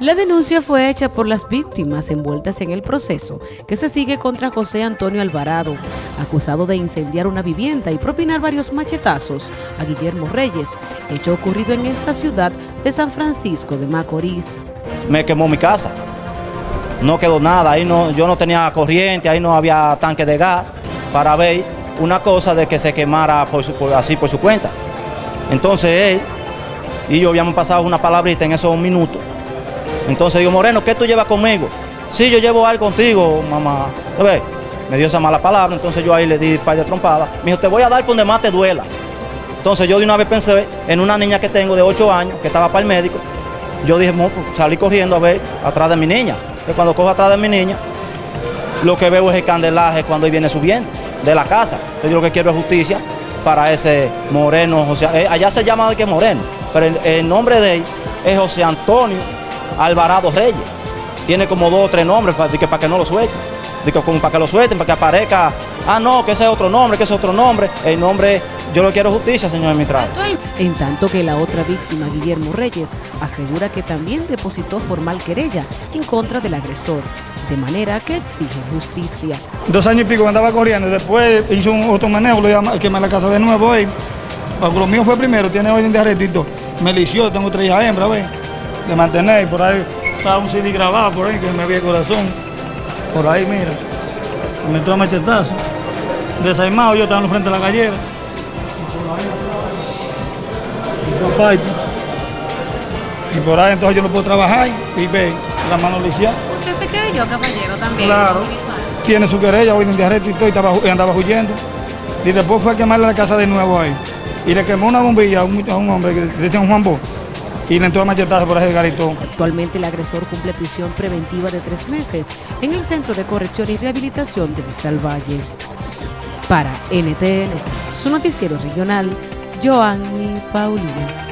La denuncia fue hecha por las víctimas envueltas en el proceso que se sigue contra José Antonio Alvarado, acusado de incendiar una vivienda y propinar varios machetazos a Guillermo Reyes, hecho ocurrido en esta ciudad de San Francisco de Macorís. Me quemó mi casa, no quedó nada, ahí no, yo no tenía corriente, ahí no había tanque de gas para ver una cosa de que se quemara así por su cuenta. Entonces él y yo habíamos pasado una palabrita en esos minutos entonces digo, Moreno, ¿qué tú llevas conmigo? Sí, yo llevo algo contigo, mamá. ¿Sabes? Me dio esa mala palabra, entonces yo ahí le di par de trompadas. Me dijo, te voy a dar por donde más te duela. Entonces yo de una vez pensé en una niña que tengo de 8 años, que estaba para el médico. Yo dije, salí corriendo a ver atrás de mi niña. Que cuando cojo atrás de mi niña, lo que veo es el candelaje cuando él viene subiendo de la casa. Entonces yo lo que quiero es justicia para ese Moreno, José. Eh, allá se llama de que Moreno, pero el nombre de él es José Antonio Alvarado Reyes. Tiene como dos o tres nombres para que, para que no lo suelten. Digo, como para que lo suelten, para que aparezca. Ah, no, que ese es otro nombre, que ese es otro nombre. El nombre, yo lo quiero justicia, señor administrador. En tanto que la otra víctima, Guillermo Reyes, asegura que también depositó formal querella en contra del agresor, de manera que exige justicia. Dos años y pico andaba corriendo, después hizo un otro manejo, lo a quemar la casa de nuevo ahí. Lo mío fue primero, tiene orden de arrestito. Me lició, tengo tres hijas hembras, ¿ves? De mantener. Por ahí estaba un CD grabado por ahí que me había el corazón. Por ahí, mira. Me entró a machetazo. Desaimado, yo estaba en frente de la gallera. Y por ahí entonces yo no puedo trabajar y ve la mano lisiada. ¿Usted se querelló, caballero, también? Claro. Tiene su querella, hoy en día y todo, y, estaba, andaba huyendo. Y después fue a quemarle la casa de nuevo ahí. Y le quemó una bombilla a un, a un hombre que decía un Juan Bo a machetazo por ese garitón. Actualmente el agresor cumple prisión preventiva de tres meses en el Centro de Corrección y Rehabilitación de Vista Valle. Para NTN, su noticiero regional, Joanny Paulino.